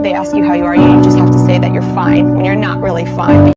they ask you how you are, you just have to say that you're fine when you're not really fine.